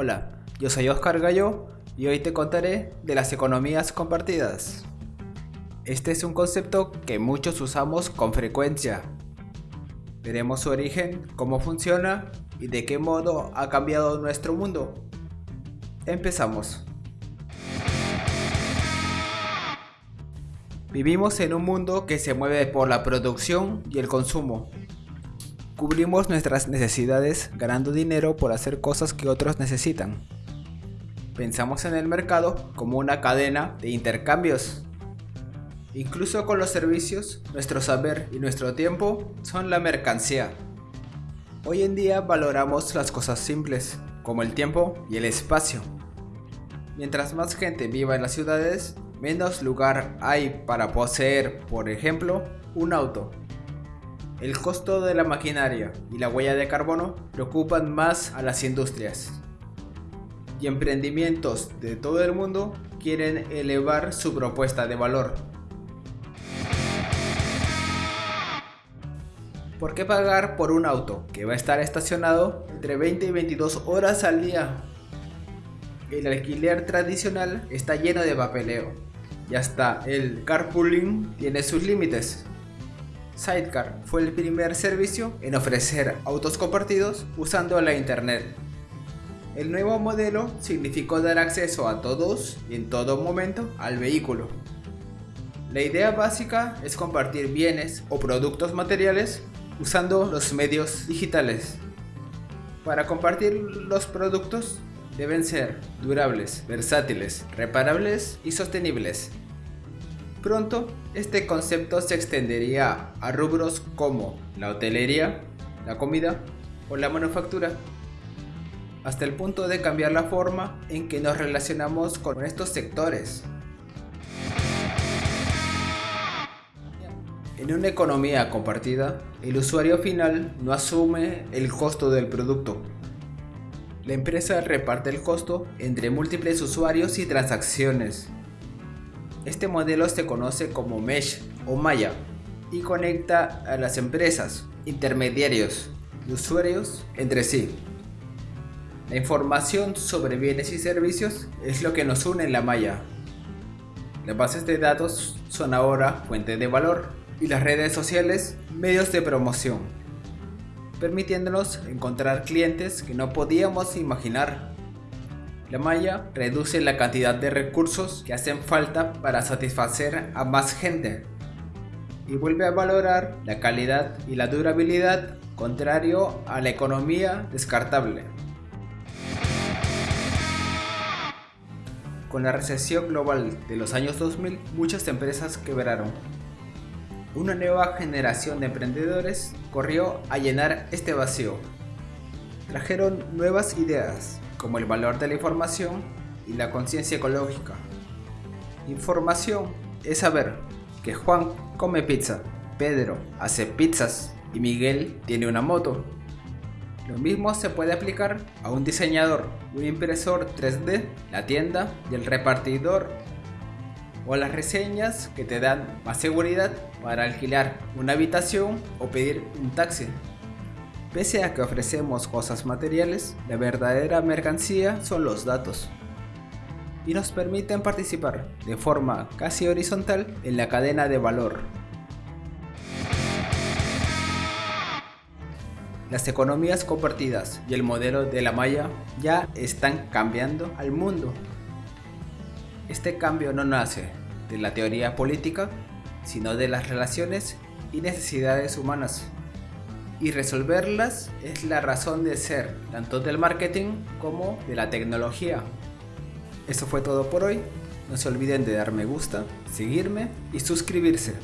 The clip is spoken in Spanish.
Hola, yo soy Oscar Gallo y hoy te contaré de las economías compartidas. Este es un concepto que muchos usamos con frecuencia. Veremos su origen, cómo funciona y de qué modo ha cambiado nuestro mundo. Empezamos. Vivimos en un mundo que se mueve por la producción y el consumo. Cubrimos nuestras necesidades ganando dinero por hacer cosas que otros necesitan. Pensamos en el mercado como una cadena de intercambios. Incluso con los servicios, nuestro saber y nuestro tiempo son la mercancía. Hoy en día valoramos las cosas simples, como el tiempo y el espacio. Mientras más gente viva en las ciudades, menos lugar hay para poseer, por ejemplo, un auto. El costo de la maquinaria y la huella de carbono preocupan más a las industrias. Y emprendimientos de todo el mundo quieren elevar su propuesta de valor. ¿Por qué pagar por un auto que va a estar estacionado entre 20 y 22 horas al día? El alquiler tradicional está lleno de papeleo y hasta el carpooling tiene sus límites. Sidecar fue el primer servicio en ofrecer autos compartidos usando la internet. El nuevo modelo significó dar acceso a todos y en todo momento al vehículo. La idea básica es compartir bienes o productos materiales usando los medios digitales. Para compartir los productos deben ser durables, versátiles, reparables y sostenibles. Pronto, este concepto se extendería a rubros como la hotelería, la comida o la manufactura, hasta el punto de cambiar la forma en que nos relacionamos con estos sectores. En una economía compartida, el usuario final no asume el costo del producto. La empresa reparte el costo entre múltiples usuarios y transacciones, este modelo se conoce como Mesh o Maya y conecta a las empresas, intermediarios y usuarios entre sí. La información sobre bienes y servicios es lo que nos une en la malla. Las bases de datos son ahora fuente de valor y las redes sociales medios de promoción, permitiéndonos encontrar clientes que no podíamos imaginar la malla reduce la cantidad de recursos que hacen falta para satisfacer a más gente y vuelve a valorar la calidad y la durabilidad contrario a la economía descartable. Con la recesión global de los años 2000, muchas empresas quebraron. Una nueva generación de emprendedores corrió a llenar este vacío. Trajeron nuevas ideas, como el valor de la información y la conciencia ecológica. Información es saber que Juan come pizza, Pedro hace pizzas y Miguel tiene una moto. Lo mismo se puede aplicar a un diseñador, un impresor 3D, la tienda y el repartidor o las reseñas que te dan más seguridad para alquilar una habitación o pedir un taxi. Pese a que ofrecemos cosas materiales, la verdadera mercancía son los datos y nos permiten participar de forma casi horizontal en la cadena de valor. Las economías compartidas y el modelo de la malla ya están cambiando al mundo. Este cambio no nace de la teoría política, sino de las relaciones y necesidades humanas y resolverlas es la razón de ser tanto del marketing como de la tecnología. Eso fue todo por hoy. No se olviden de dar me gusta, seguirme y suscribirse.